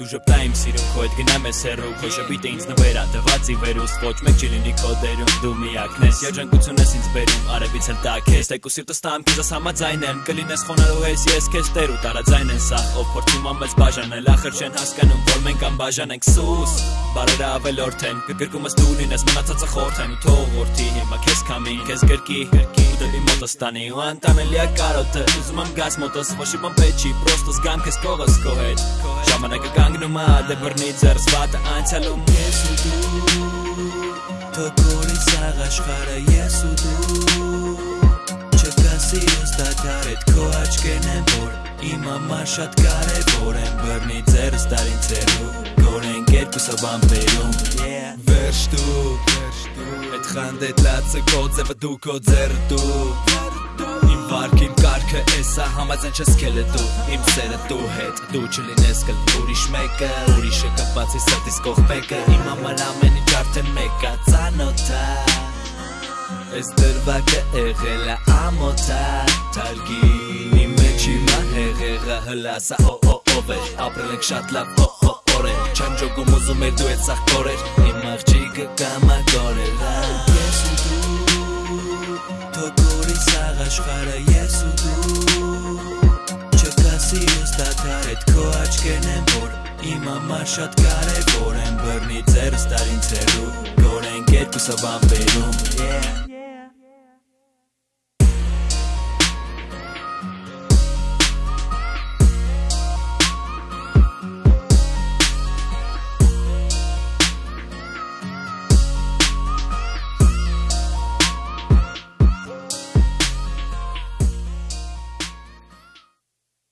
Դու ժպտա իմ սիրուն քո հետ գնամ ես հերու Քո շպիտը ինձ նվերա դված ի վերուս Ոչ մեկ չի լինի քո դերում Դու միակն ես Երջանկություն ես ինձ բերում Արևից էլ տակ ես Տեկու սիրտը ստամ քեզ համաձայն եմ Կլինես խոնարհու ես ես քեզ տեր ու տարաձայն են սա Ով փորձում ամես բաժանել Ախր չեն հասկանում որ մենք անբաժան ենք սուս Բարերը ավելորդ են Գրկումս դու լինես մնացածը խորթ են ու թող որդի հիմա քեզ կամին քեզ գրկի Դեպի մոտս տանի ու անտանելիա կարոտը Ուզում եմ գաս մոտս ոչ իմ պետք չի Պրոստը զգամ քեզ կողս քո հետ Ժամանակը կանգնում է բռնի ձեռս վատը անցյալում. Ես ու դու Թոքորի սաղ աշխարը ես ու դու Չկա սիրոս դադար հետ քո աչքերն են որ Իմ համար շատ կարևոր են բռնի ձեռս տարին ձեռու Գորենք երկուսը բամբերում Վերջ դու Այդ խանդետ լացը քո ձևը դու քո ձեռը դու իմ կարգը էսա համաձայն չես քելը դու իմ սերը դու հետ դու չլինես կլ ուրիշ մեկը ուրիշը կապացի սրտիս կողպեկը իմ համար ամեն ինչ արդեն մեկա ծանոթա Այս դրվագը եղել է ամոթա Թարգի իմ մեջ հիմա հեղեղը հլասա օ օ ով է ապրել ենք շատ լավ օ օ օրեր Չեմ ջոգում ուզում էր դու այդ սաղ կորեր Իմ աղջիկը կամագորել Ես Իմ համար շատ կարևոր են բռնի ձերս տարին ցերու Գորենք երկուսը բամբերում yeah